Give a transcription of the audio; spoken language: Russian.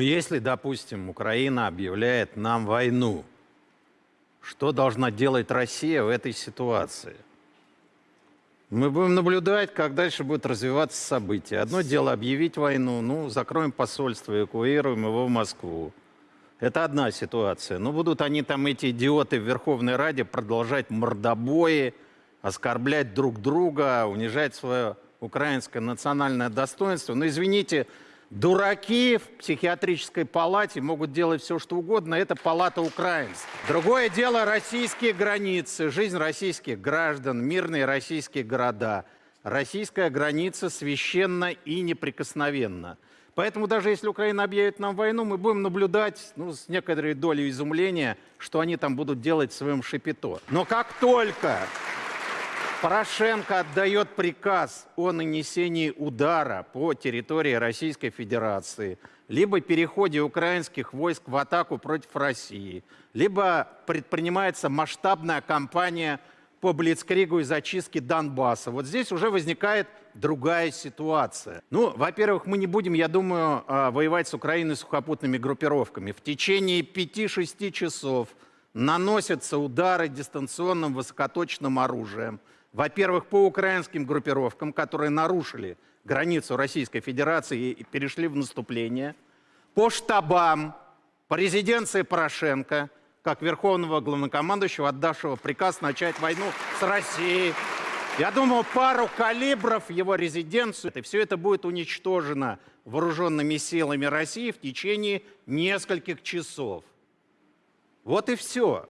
Если, допустим, Украина объявляет нам войну, что должна делать Россия в этой ситуации? Мы будем наблюдать, как дальше будут развиваться события. Одно дело объявить войну, ну, закроем посольство, эвакуируем его в Москву. Это одна ситуация. Но будут они там, эти идиоты в Верховной Раде, продолжать мордобои, оскорблять друг друга, унижать свое украинское национальное достоинство. Но извините, дураки в психиатрической палате могут делать все, что угодно. Это палата украинская. Другое дело российские границы, жизнь российских граждан, мирные российские города. Российская граница священна и неприкосновенна. Поэтому даже если Украина объявит нам войну, мы будем наблюдать ну, с некоторой долей изумления, что они там будут делать в своем шипито. Но как только Порошенко отдает приказ о нанесении удара по территории Российской Федерации, либо переходе украинских войск в атаку против России, либо предпринимается масштабная кампания по Блицкригу и зачистке Донбасса. Вот здесь уже возникает другая ситуация. Ну, во-первых, мы не будем, я думаю, а, воевать с Украиной сухопутными группировками. В течение 5-6 часов наносятся удары дистанционным высокоточным оружием – во-первых, по украинским группировкам, которые нарушили границу Российской Федерации и перешли в наступление, по штабам, по резиденции Порошенко, как верховного главнокомандующего, отдавшего приказ начать войну с Россией. Я думаю, пару калибров его резиденцию, и все это будет уничтожено вооруженными силами России в течение нескольких часов. Вот и все.